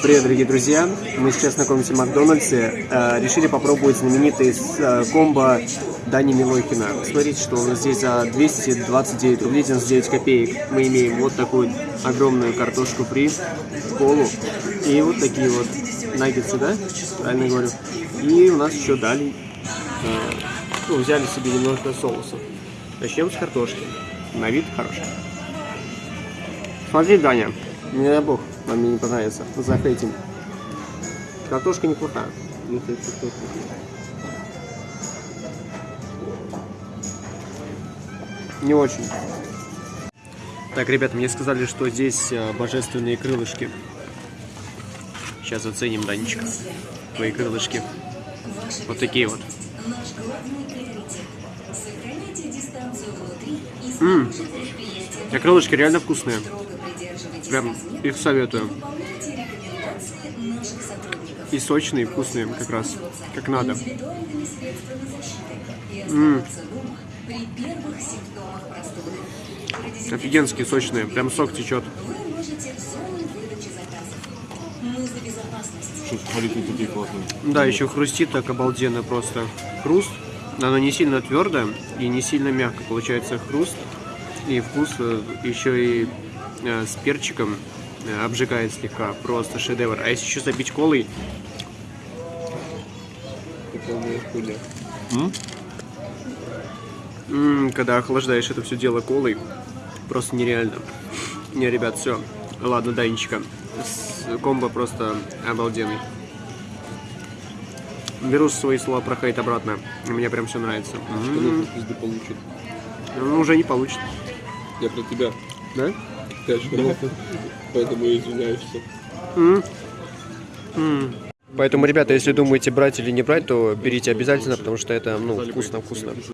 Привет, дорогие друзья! Мы сейчас знакомимся в Макдональдсе. Э, решили попробовать знаменитый э, комбо Дани Милохина. Смотрите, что у нас здесь за 229 рублей 99 копеек. Мы имеем вот такую огромную картошку фри, колу и вот такие вот наггетсы, да? Правильно говорю. И у нас еще дали, э, ну, взяли себе немножко соусов. Начнем с картошки. На вид хороший. Смотри, Даня, не дай бог, вам мне не понравится. За этим. Картошка неплохая. Не очень. Так, ребята, мне сказали, что здесь э, божественные крылышки. Сейчас оценим, Данечка. Твои крылышки. Вот такие вот. Ммм. А крылышки реально вкусные. Прям их советую. И сочные, вкусные как раз, как надо. М -м. Офигенские, сочные, прям сок течет. такие классные. Да, еще хрустит так обалденно просто. Хруст, оно не сильно твердое и не сильно мягко. Получается хруст и вкус э, еще и с перчиком э, обжигает слегка. Просто шедевр. А если еще забить колой... М -м, когда охлаждаешь это все дело колой, просто нереально. Не, ребят, все. Ладно, Данечка. Комбо просто обалденный. Беру свои слова про хейт обратно. Мне прям все нравится. Что получит? Ну, уже не получит. Я про тебя. Да? Поэтому я извиняюсь. Поэтому, ребята, если думаете брать или не брать, то берите обязательно, потому что это, ну, вкусно-вкусно.